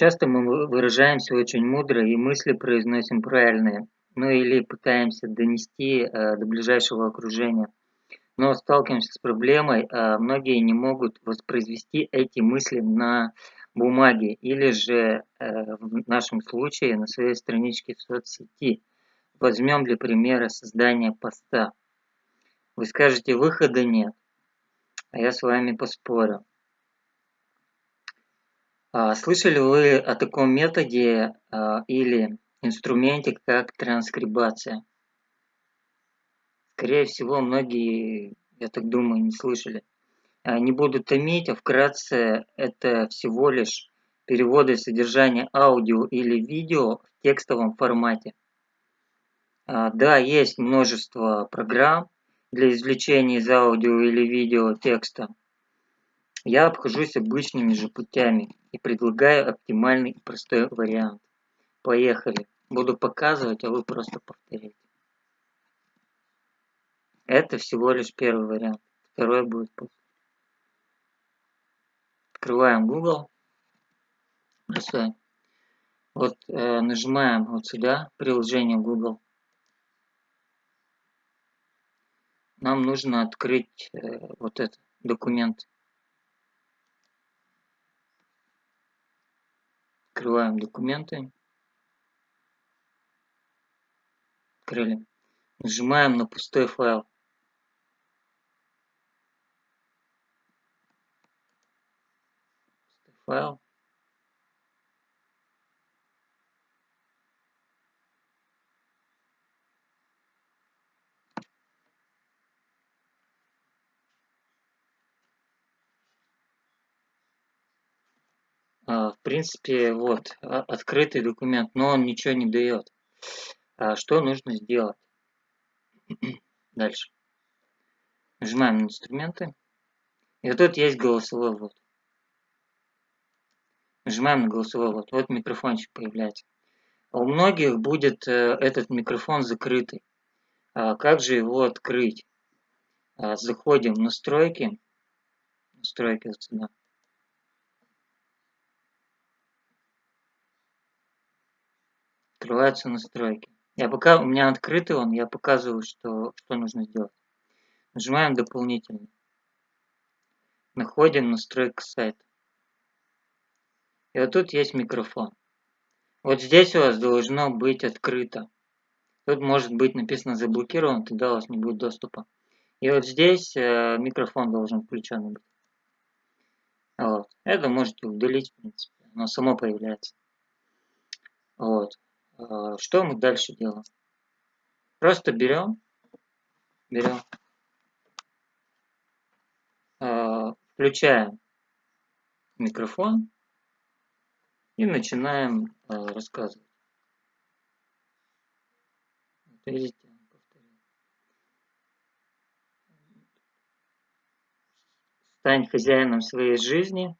Часто мы выражаемся очень мудро и мысли произносим правильные, ну или пытаемся донести э, до ближайшего окружения. Но сталкиваемся с проблемой, а многие не могут воспроизвести эти мысли на бумаге или же э, в нашем случае на своей страничке в соцсети. Возьмем для примера создание поста. Вы скажете, выхода нет, а я с вами поспорю. А, слышали вы о таком методе а, или инструменте, как транскрибация? Скорее всего, многие, я так думаю, не слышали. А, не буду томить, а вкратце это всего лишь переводы содержания аудио или видео в текстовом формате. Да, есть множество программ для извлечения из аудио или видео текста. Я обхожусь обычными же путями и предлагаю оптимальный и простой вариант. Поехали. Буду показывать, а вы просто повторите. Это всего лишь первый вариант. Второй будет после. Открываем Google. Бросаем. Вот э, нажимаем вот сюда, приложение Google. Нам нужно открыть э, вот этот документ. Открываем документы. Открыли. Нажимаем на пустой файл. Пустой файл. В принципе, вот, а, открытый документ, но он ничего не дает. А что нужно сделать? Дальше. Нажимаем на инструменты. И вот тут есть голосовой ввод. Нажимаем на голосовой ввод. Вот микрофончик появляется. у многих будет э, этот микрофон закрытый. А как же его открыть? Заходим в настройки. Настройки вот сюда. Открываются настройки. Я пока у меня открытый он, я показываю, что, что нужно сделать. Нажимаем дополнительно. Находим настройка сайта. И вот тут есть микрофон. Вот здесь у вас должно быть открыто. Тут может быть написано заблокирован, тогда у вас не будет доступа. И вот здесь э, микрофон должен включен быть. Вот. Это можете удалить, в принципе. Оно само появляется. Вот. А, что мы дальше делаем? Просто берем, берем, а, включаем микрофон и начинаем а, рассказывать. Видите, Стань хозяином своей жизни –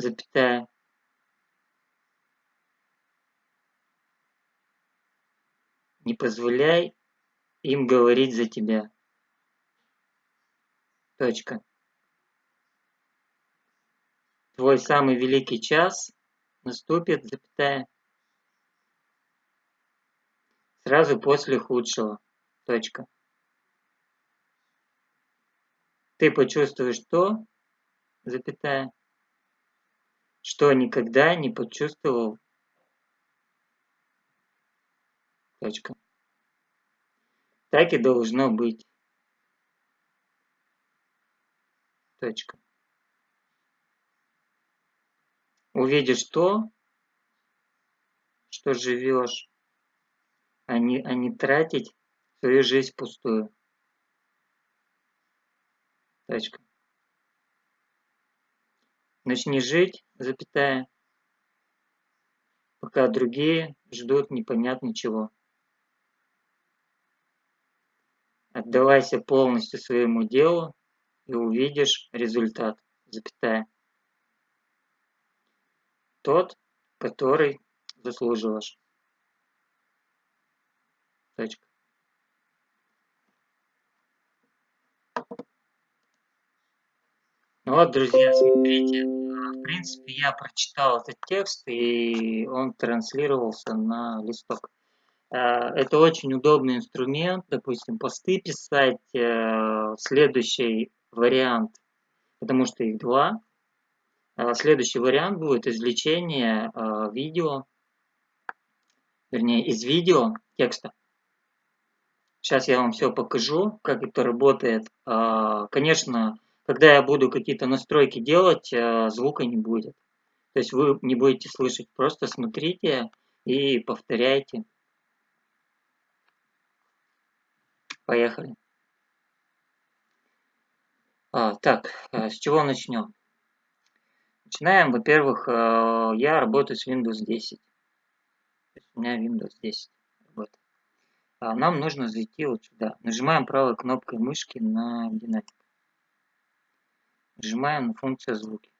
запятая не позволяй им говорить за тебя. Точка. Твой самый великий час наступит, запятая, сразу после худшего. Точка. Ты почувствуешь то, запятая, что никогда не почувствовал. Точка. Так и должно быть. Точка. Увидишь то, что живешь, а не, а не тратить свою жизнь пустую. Точка. Начни жить, запятая, пока другие ждут непонятно чего. Отдавайся полностью своему делу и увидишь результат, запятая. Тот, который заслуживаешь. Точка. Ну вот, друзья, смотрите, в принципе, я прочитал этот текст, и он транслировался на листок. Э, это очень удобный инструмент, допустим, посты писать, э, следующий вариант, потому что их два. Э, следующий вариант будет извлечение видео, вернее, из видео текста. Сейчас я вам все покажу, как это работает. Конечно, когда я буду какие-то настройки делать, звука не будет. То есть вы не будете слышать, просто смотрите и повторяйте. Поехали. А, так, э, с чего начнем? Начинаем, во-первых, э, я работаю с Windows 10. у меня Windows 10 работает. А нам нужно зайти вот сюда. Нажимаем правой кнопкой мышки на динамик. Нажимаем на функцию звуки.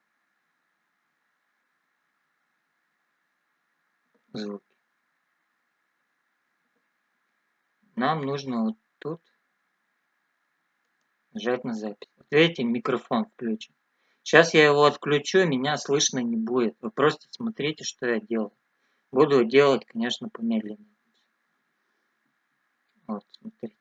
Звуки. Нам нужно вот тут нажать на запись. Вот видите, микрофон включен. Сейчас я его отключу, меня слышно не будет. Вы просто смотрите, что я делаю. Буду делать, конечно, помедленнее. Вот, смотрите.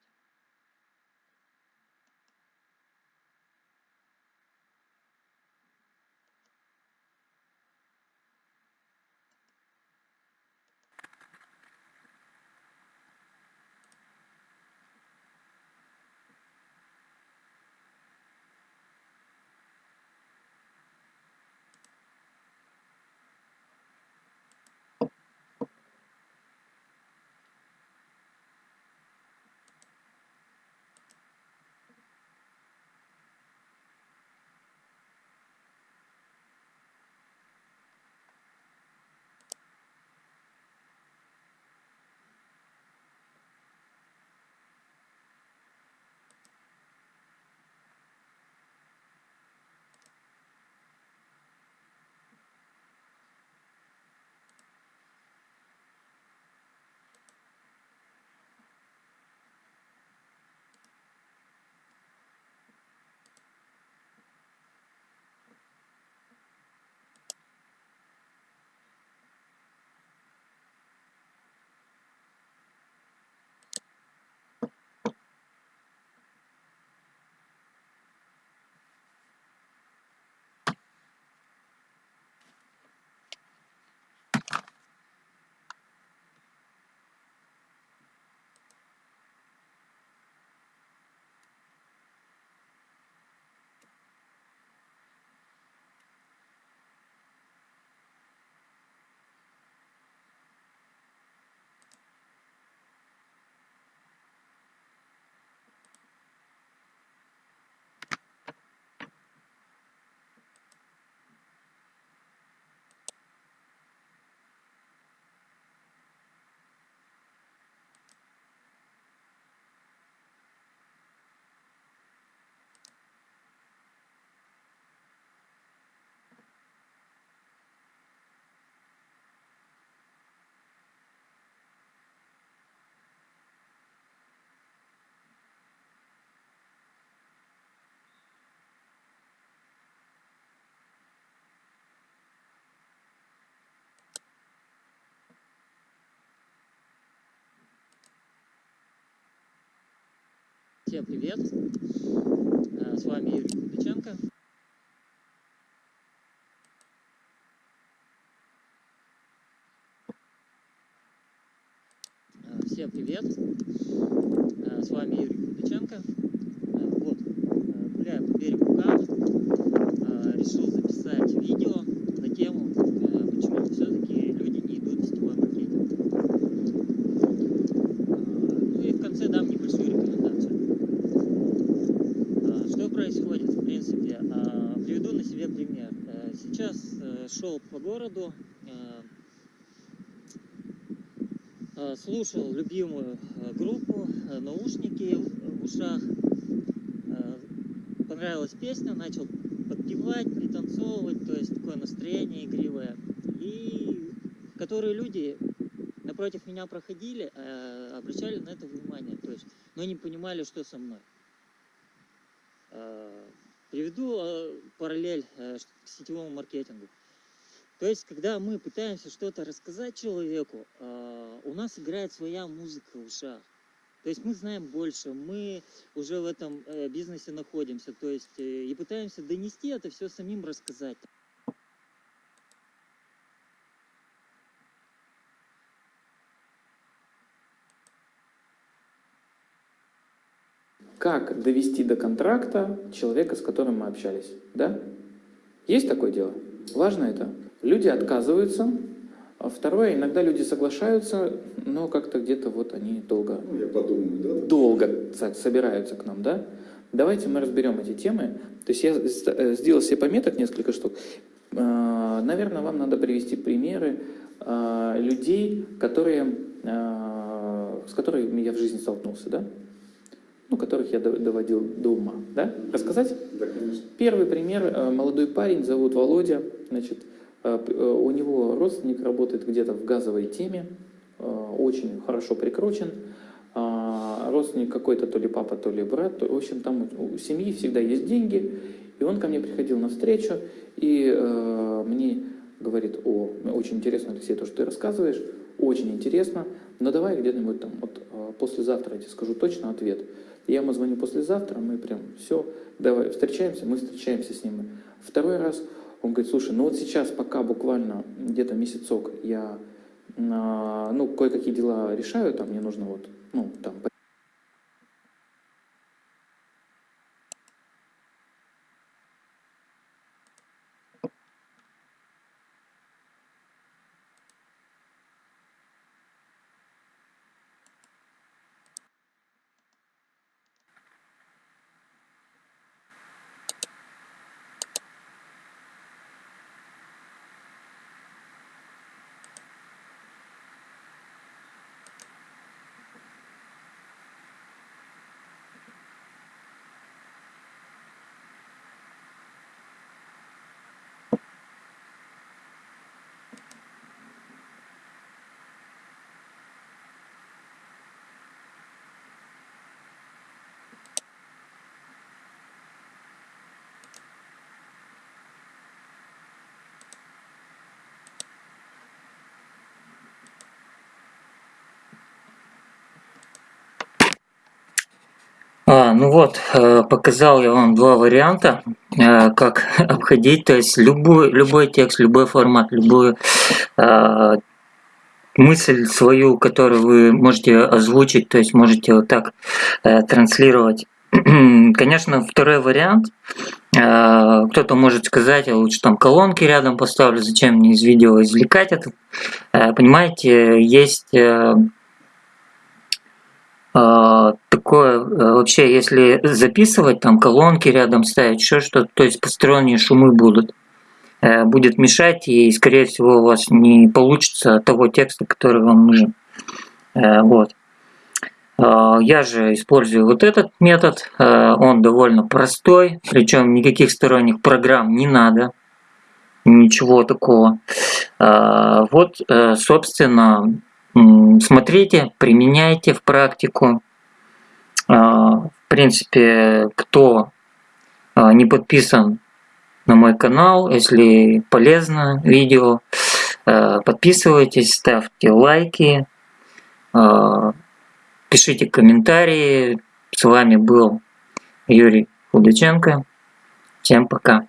Всем привет! Э, с вами Юрий Купиченко. Э, всем привет! Э, с вами Юрий Купиченко. Вот, гуляю по берегу Кама. Решил записать видео на тему, почему все-таки люди не идут в сетевой маркетинг. Ну и в конце дам небольшую рекомендацию происходит, в принципе? А, приведу на себе пример. Э, сейчас э, шел по городу, э, слушал любимую группу, наушники в ушах, понравилась песня, начал подпевать, пританцовывать, то есть такое настроение игривое. И которые люди напротив меня проходили, обращали на это внимание, то есть, но не понимали, что со мной. Приведу параллель к сетевому маркетингу. То есть, когда мы пытаемся что-то рассказать человеку, у нас играет своя музыка в ушах. То есть мы знаем больше, мы уже в этом бизнесе находимся, то есть и пытаемся донести это все самим рассказать. как довести до контракта человека, с которым мы общались. Да? Есть такое дело? Важно это. Люди отказываются. А второе, иногда люди соглашаются, но как-то где-то вот они долго, ну, я подумаю, да? долго собираются к нам, да? Давайте мы разберем эти темы. То есть я э, сделал себе пометок несколько штук. А, наверное, вам надо привести примеры а, людей, которые, с которыми я в жизни столкнулся, да? ну, которых я доводил до ума. Да? Рассказать? Да, конечно. Первый пример. Э, молодой парень, зовут Володя. Значит, у него родственник работает где-то в газовой теме, очень хорошо прикручен. А, родственник какой-то, то ли папа, то ли брат. В общем, там у семьи всегда есть деньги. И он ко мне приходил на встречу и мне говорит, о, очень интересно, Алексей, то, что ты рассказываешь, очень интересно, но давай где-нибудь там, вот послезавтра я тебе скажу точно ответ. Я ему звоню послезавтра, мы прям все, давай, встречаемся, мы встречаемся с ним. Второй раз он говорит, слушай, ну вот сейчас пока буквально где-то месяцок я, ну, кое-какие дела решаю, там мне нужно вот, ну, там, А, ну вот, э, показал я вам два варианта, э, как обходить, то есть любой, любой текст, любой формат, любую э, мысль свою, которую вы можете озвучить, то есть можете вот так транслировать. Конечно, второй вариант, кто-то может сказать, я лучше там колонки рядом поставлю, зачем мне из видео извлекать это. Понимаете, есть такое э, вообще, если записывать, там колонки рядом ставить, еще что-то, то есть посторонние шумы будут, э, будет мешать и, скорее всего, у вас не получится того текста, который вам нужен. Э, вот. А, я же использую вот этот метод, он довольно простой, причем никаких сторонних программ не надо, ничего такого. А, вот, собственно, смотрите, применяйте в практику. А, в принципе, кто а, не подписан на мой канал, если полезно видео, а, подписывайтесь, ставьте лайки, пишите комментарии. С вами был Юрий Худаченко. Всем пока.